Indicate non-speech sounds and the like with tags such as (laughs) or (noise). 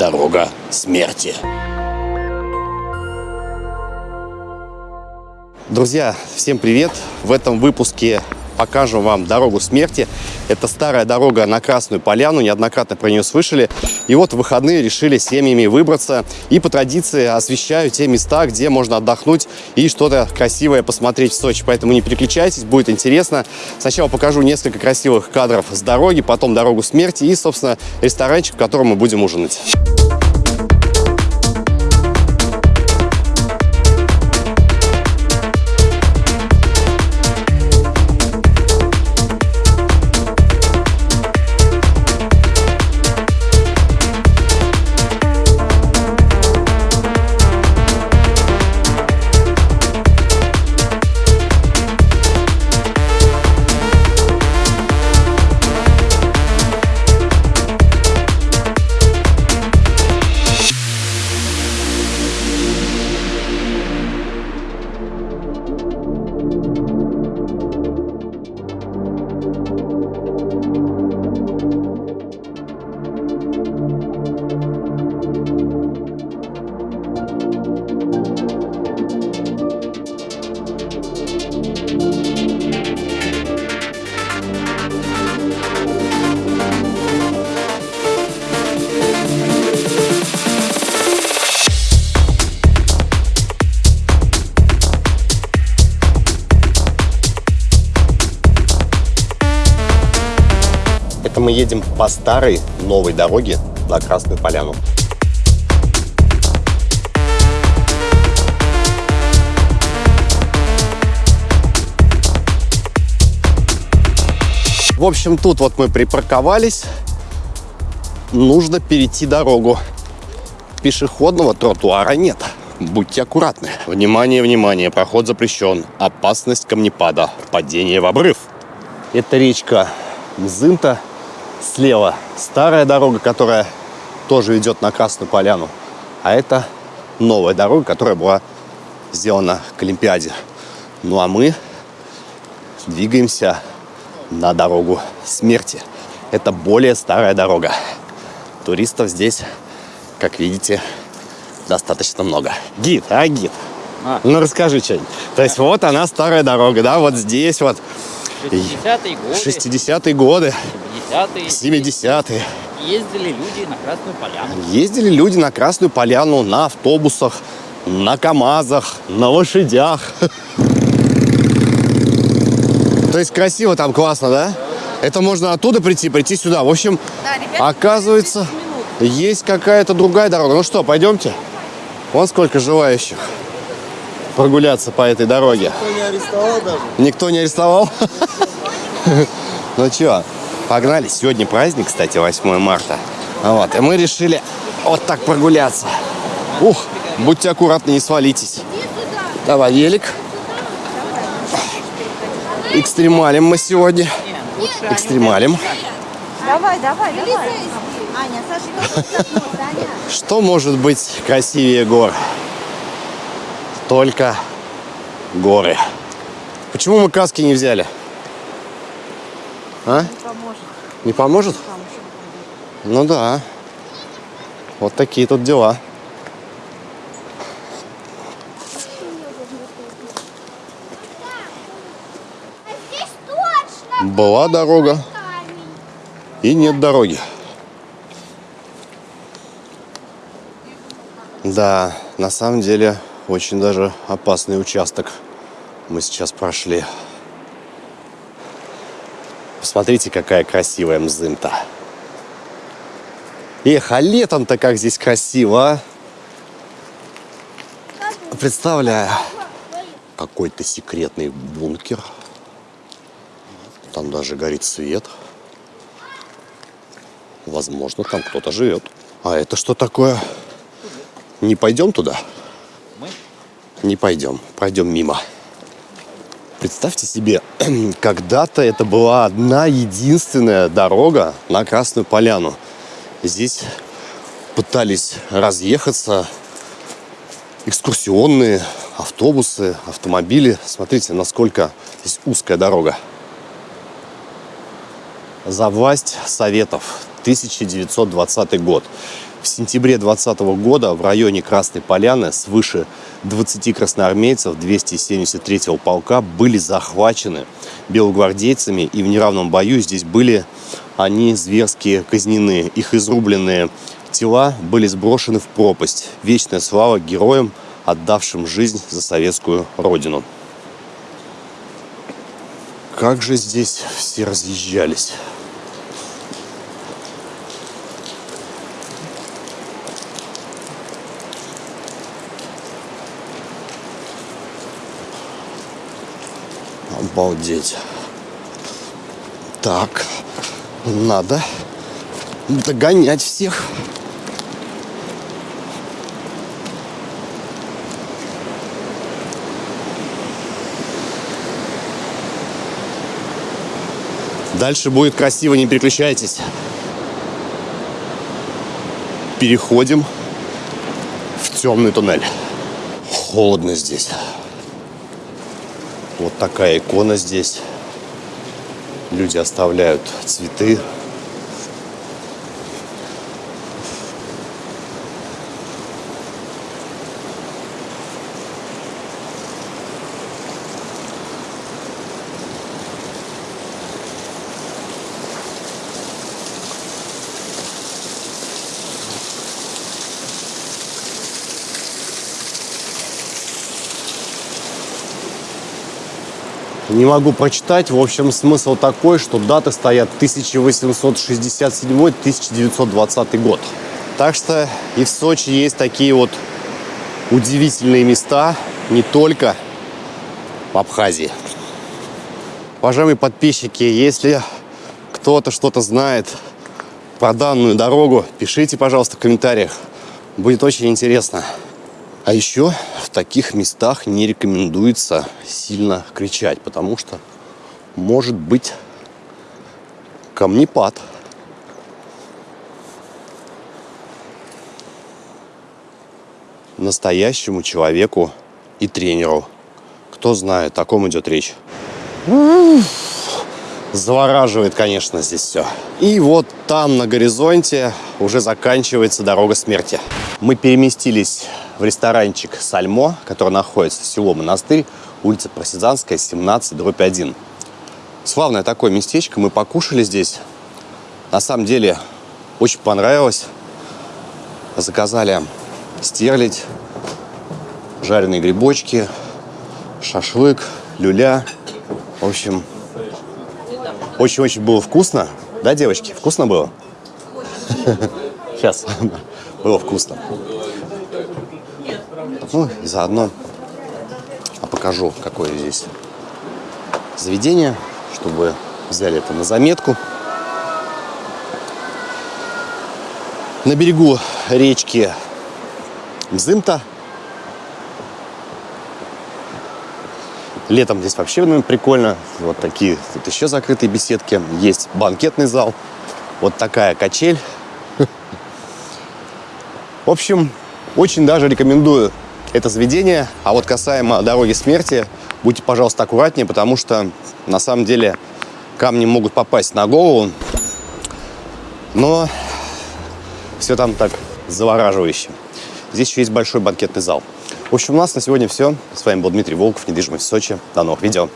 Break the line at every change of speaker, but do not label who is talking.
дорога смерти. Друзья, всем привет! В этом выпуске покажем вам дорогу смерти. Это старая дорога на Красную Поляну, неоднократно про нее слышали. И вот в выходные решили семьями выбраться и по традиции освещаю те места, где можно отдохнуть и что-то красивое посмотреть в Сочи. Поэтому не переключайтесь, будет интересно. Сначала покажу несколько красивых кадров с дороги, потом дорогу смерти и, собственно, ресторанчик, в котором мы будем ужинать. Это мы едем по старой новой дороге на Красную Поляну. В общем, тут вот мы припарковались. Нужно перейти дорогу. Пешеходного тротуара нет. Будьте аккуратны. Внимание, внимание, проход запрещен. Опасность камнепада. Падение в обрыв. Это речка Мзымта. Слева старая дорога, которая тоже ведет на Красную Поляну. А это новая дорога, которая была сделана к Олимпиаде. Ну а мы двигаемся на дорогу смерти. Это более старая дорога. Туристов здесь, как видите, достаточно много. Гид, а гид?
А.
Ну расскажи что-нибудь. То есть вот она старая дорога, да, вот здесь вот
60-е годы,
60-е годы,
70-е
70-е.
ездили люди на Красную Поляну.
Ездили люди на Красную Поляну на автобусах, на КАМАЗах, на лошадях. То есть красиво там, классно, да? Это можно оттуда прийти, прийти сюда. В общем,
Да, ребята,
оказывается,
10 минут.
есть какая-то другая дорога. Ну что, пойдемте? Вон сколько желающих прогуляться по этой дороге.
Никто не арестовал даже.
Никто не арестовал? (laughs) Ну чё, погнали. Сегодня праздник, кстати, 8 марта. Вот, и мы решили вот так прогуляться. Ух, будьте аккуратны, не свалитесь. Давай, велик. Экстремалим мы сегодня. Экстремалим.
Давай, давай, давай. Аня, Саша.
Что может быть красивее гор? Только горы. Почему мы каски не взяли? А?
Поможет.
Не поможет? Ну да. Вот такие тут дела. Была дорога и нет дороги. Да, на самом деле очень даже опасный участок мы сейчас прошли. Посмотрите, какая красивая мзымта. Эх, а летом-то как здесь красиво, а? Представляю. Какой-то секретный бункер. Там даже горит свет. Возможно, там кто-то живет. А это что такое? Не пойдем туда?
Мы?
Не пойдем. Пройдем мимо. Представьте себе, (clears throat) когда-то это была одна единственная дорога на Красную Поляну. Здесь пытались разъехаться экскурсионные автобусы, автомобили. Смотрите, насколько здесь узкая дорога. За власть Советов, 1920 год. В сентябре 2020 года в районе Красной Поляны свыше 20 красноармейцев 273-го полка были захвачены белогвардейцами, и в неравном бою здесь были они зверски казнены. Их изрубленные тела были сброшены в пропасть. Вечная слава героям, отдавшим жизнь за советскую родину. Как же здесь все разъезжались. Обалдеть. Так, надо догонять всех. Дальше будет красиво, не переключайтесь. Переходим в темный туннель. Холодно здесь. Вот такая икона здесь. Люди оставляют цветы. Не могу прочитать. В общем, смысл такой, что даты стоят 1867-1920 год. Так что и в Сочи есть такие вот удивительные места, не только в Абхазии. Уважаемые подписчики, если кто-то что-то знает про данную дорогу, пишите, пожалуйста, в комментариях. Будет очень интересно. А еще в таких местах не рекомендуется сильно кричать, потому что может быть камнепад. Настоящему человеку и тренеру. Кто знает, о ком идет речь. Завораживает, конечно, здесь все. И вот там на горизонте уже заканчивается дорога смерти. Мы переместились в ресторанчик «Сальмо», который находится в село Монастырь, улица Просизанская, 17, дробь 1. Славное такое местечко, мы покушали здесь. На самом деле, очень понравилось. Заказали стерлядь, жареные грибочки, шашлык, люля. В общем, очень-очень было вкусно. Да, девочки, вкусно было? Сейчас. (laughs) Было вкусно. Ну, и заодно покажу, какое здесь заведение, чтобы взяли это на заметку. На берегу речки Мзымта. Летом здесь вообще ну, прикольно. Вот такие тут еще закрытые беседки. Есть банкетный зал. Вот такая качель. (laughs) В общем, очень даже рекомендую это заведение. А вот касаемо дороги смерти, будьте, пожалуйста, аккуратнее, потому что на самом деле камни могут попасть на голову. Но все там так завораживающе. Здесь еще есть большой банкетный зал. В общем, у нас на сегодня все. С вами был Дмитрий Волков, недвижимость в Сочи. До новых видео.